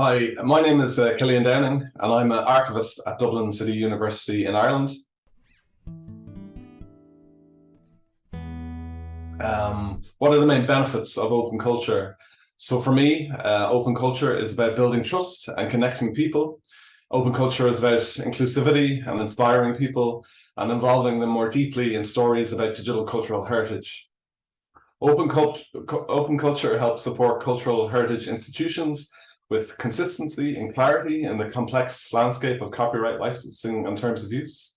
Hi, my name is uh, Killian Downing, and I'm an archivist at Dublin City University in Ireland. Um, what are the main benefits of open culture? So for me, uh, open culture is about building trust and connecting people. Open culture is about inclusivity and inspiring people and involving them more deeply in stories about digital cultural heritage. Open, cult open culture helps support cultural heritage institutions with consistency and clarity in the complex landscape of copyright licensing and terms of use.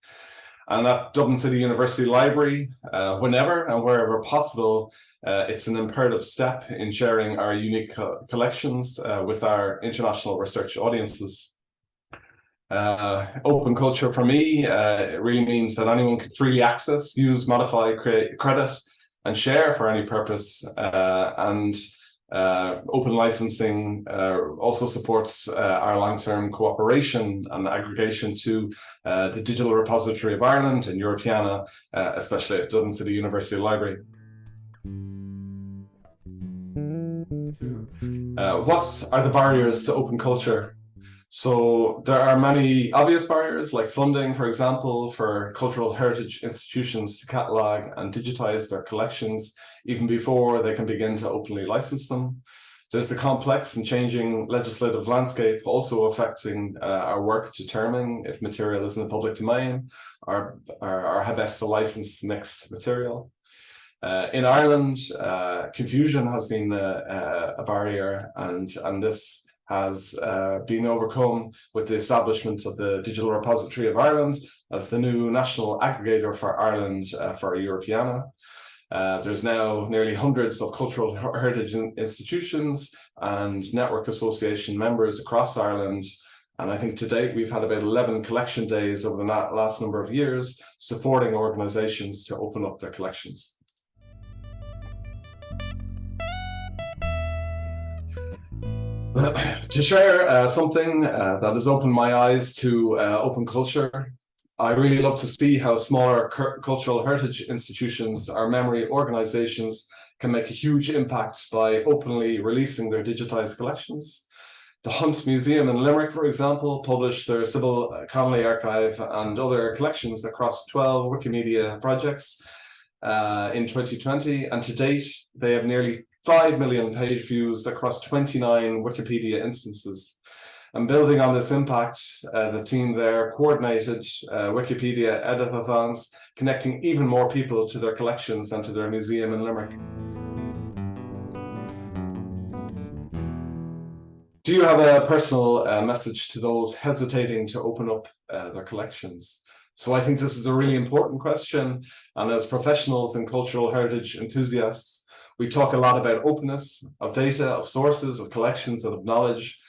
And at Dublin City University Library, uh, whenever and wherever possible, uh, it's an imperative step in sharing our unique co collections uh, with our international research audiences. Uh, open culture for me uh, really means that anyone can freely access, use, modify, create credit, and share for any purpose. Uh, and uh, open licensing uh, also supports uh, our long-term cooperation and aggregation to uh, the Digital Repository of Ireland and Europeana, uh, especially at Dublin City University Library. Uh, what are the barriers to open culture? So there are many obvious barriers like funding, for example, for cultural heritage institutions to catalogue and digitize their collections even before they can begin to openly license them. There's the complex and changing legislative landscape also affecting uh, our work determining if material is in the public domain or, or, or how best to license mixed material. Uh, in Ireland, uh, confusion has been a, a, barrier and, and this has uh, been overcome with the establishment of the Digital Repository of Ireland as the new national aggregator for Ireland uh, for Europeana. Uh, there's now nearly hundreds of cultural heritage institutions and network association members across Ireland. And I think to date, we've had about 11 collection days over the last number of years, supporting organizations to open up their collections. to share uh, something uh, that has opened my eyes to uh, open culture, I really love to see how smaller cultural heritage institutions or memory organizations can make a huge impact by openly releasing their digitized collections. The Hunt Museum in Limerick, for example, published their Sybil Connolly archive and other collections across 12 Wikimedia projects uh, in 2020, and to date, they have nearly 5 million page views across 29 Wikipedia instances. And building on this impact, uh, the team there coordinated uh, Wikipedia editathons, connecting even more people to their collections and to their museum in Limerick. Do you have a personal uh, message to those hesitating to open up uh, their collections? So I think this is a really important question. And as professionals and cultural heritage enthusiasts, we talk a lot about openness of data, of sources, of collections, and of knowledge.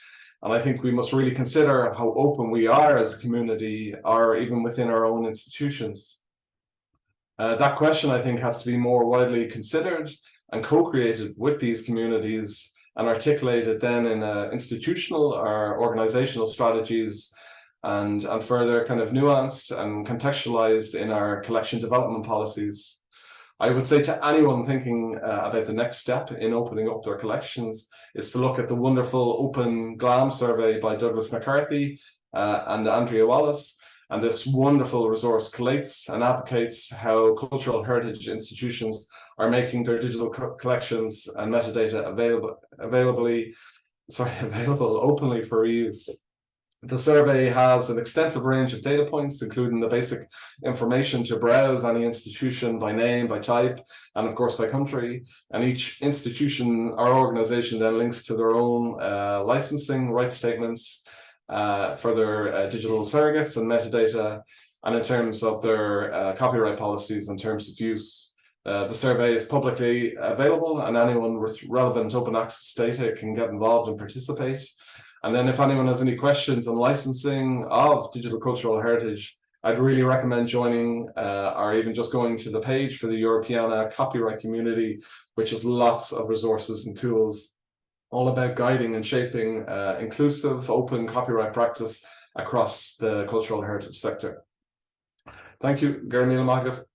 And I think we must really consider how open we are as a community or even within our own institutions. Uh, that question, I think, has to be more widely considered and co-created with these communities and articulated then in uh, institutional or organizational strategies and, and further kind of nuanced and contextualized in our collection development policies. I would say to anyone thinking uh, about the next step in opening up their collections is to look at the wonderful open GLAM survey by Douglas McCarthy uh, and Andrea Wallace. And this wonderful resource collates and advocates how cultural heritage institutions are making their digital co collections and metadata available, availably, sorry, available openly for reuse. The survey has an extensive range of data points, including the basic information to browse any institution by name, by type, and of course by country. And each institution or organization then links to their own uh, licensing rights statements uh, for their uh, digital surrogates and metadata, and in terms of their uh, copyright policies and terms of use. Uh, the survey is publicly available and anyone with relevant open access data can get involved and participate. And then if anyone has any questions on licensing of digital cultural heritage, I'd really recommend joining uh, or even just going to the page for the Europeana copyright community, which has lots of resources and tools all about guiding and shaping uh, inclusive, open copyright practice across the cultural heritage sector. Thank you, Gernie Magat.